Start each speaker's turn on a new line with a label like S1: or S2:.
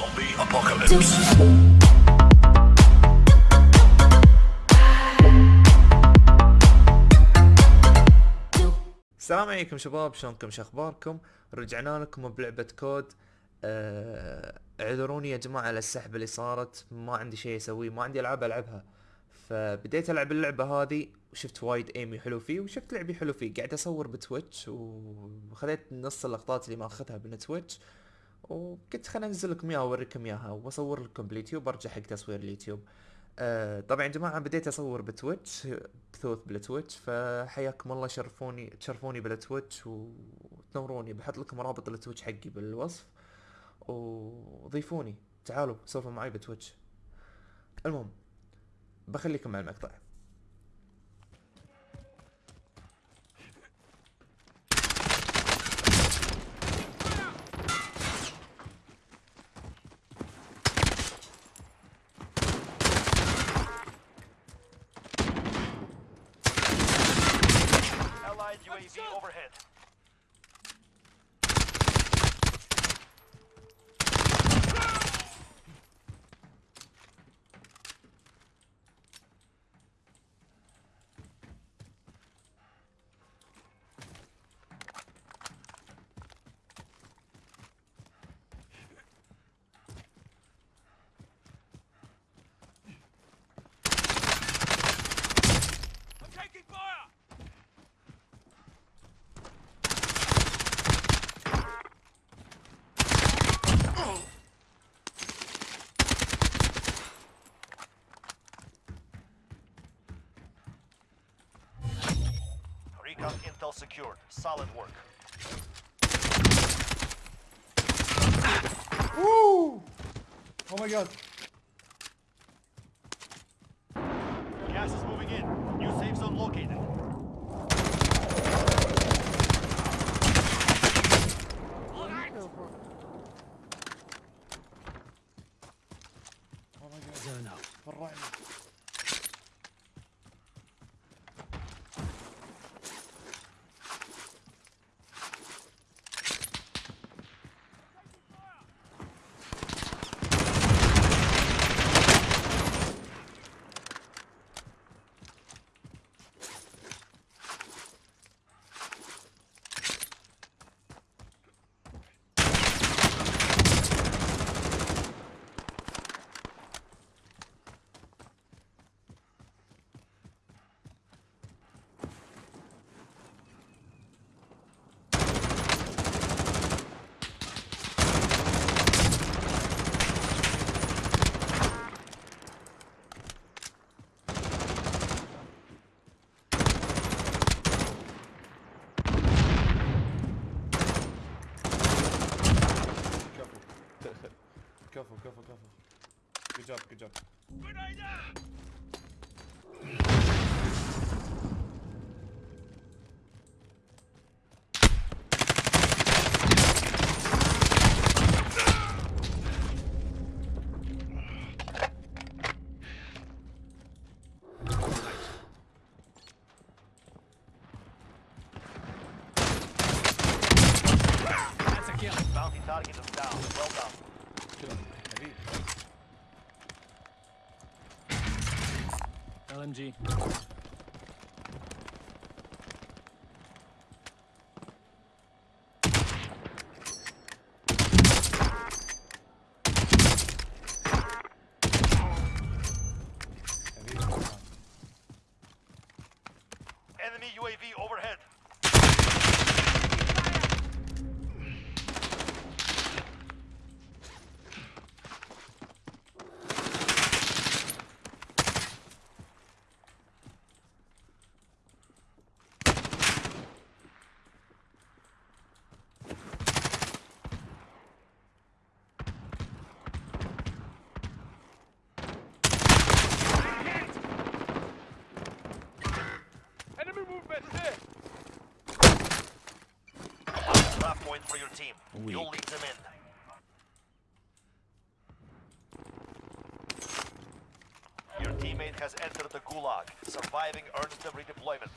S1: Zombie apocalypse.
S2: السلام عليكم شباب شلونكم؟ شو أخباركم؟ رجعنا لكم بلعبة كود. آه، اعذروني يا جماعة على السحبة اللي صارت. ما عندي شيء أسويه ما عندي ألعاب ألعبها. فبديت ألعب اللعبة هذه وشفت وايد ايمي حلو فيه وشفت لعبي حلو فيه. قاعد أصور بتويتش وخذيت نص اللقطات اللي ما اخذها من تويتش. وقلت خليني انزل لكم اياها واوريكم إياها وأصور لكم باليوتيوب وارجع حق تصوير اليوتيوب. آه، طبعا يا جماعة بديت أصور بتويتش بثوث بالتويتش فحياكم الله شرفوني تشرفوني بالتويتش وتنوروني. بحط لكم رابط التويتش حقي بالوصف وضيفوني. تعالوا سولفوا معي بتويتش. المهم بخليكم مع المقطع.
S3: UAV overhead. Taking fire! Ground intel secured. Solid work. Woo!
S2: Oh my god.
S3: Gas is moving in. New safe zone located.
S2: Oh my god. Zone out. careful, careful, careful. Good job, good job.
S3: Bounty target is down. Well done.
S4: LMG.
S3: Enemy UAV over. Point for your team. You'll lead them in. Your teammate has entered the gulag. Surviving earns them redeployment.